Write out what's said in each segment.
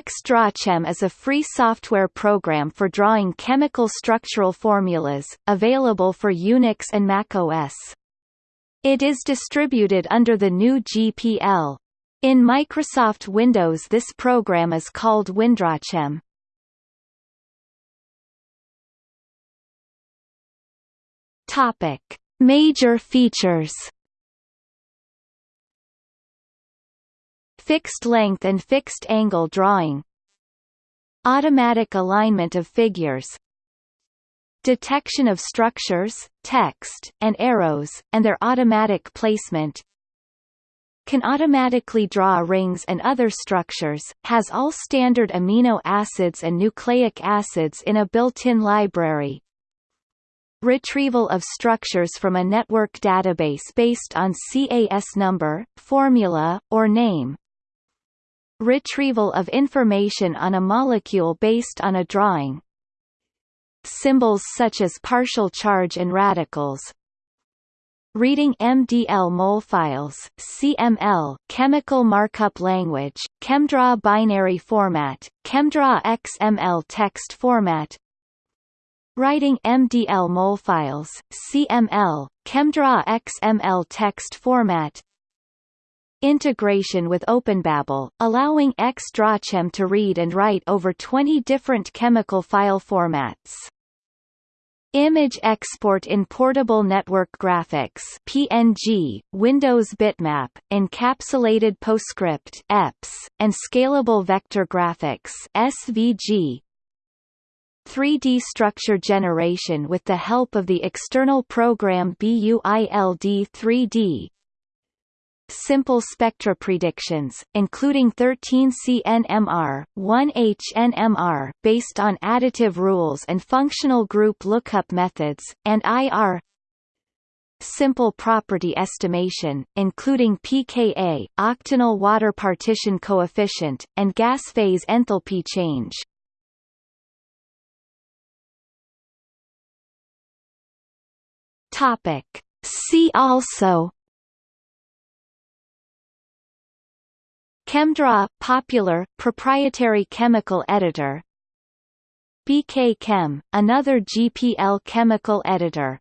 XDrawChem is a free software program for drawing chemical structural formulas, available for Unix and Mac OS. It is distributed under the GNU GPL. In Microsoft Windows this program is called WinDrawChem. Major features. Fixed length and fixed angle drawing. Automatic alignment of figures. Detection of structures, text, and arrows, and their automatic placement can automatically draw rings and other structures, has all standard amino acids and nucleic acids in a built-in library, Retrieval of structures from a network database based on CAS number, formula, or name. Retrieval of information on a molecule based on a drawing. Symbols such as partial charge and radicals, Reading MDL mol files CML chemical markup language, ChemDraw binary format, ChemDraw XML text format Writing MDL mol files, CML, ChemDraw XML text format Integration with OpenBabel, allowing XDrawChem to read and write over 20 different chemical file formats. Image export in Portable Network Graphics PNG, Windows Bitmap, Encapsulated PostScript EPS, and Scalable Vector Graphics SVG, 3D structure generation with the help of the external program BUILD 3D, simple spectra predictions, including 13CNMR, 1HNMR based on additive rules and functional group lookup methods, and IR simple property estimation, including pKa, octanol water partition coefficient, and gas phase enthalpy change. Topic. See also ChemDraw – popular, proprietary chemical editor. BKChem, another GPL chemical editor.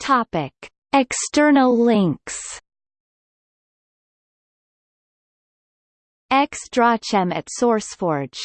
Topic. External links. XDrawChem at SourceForge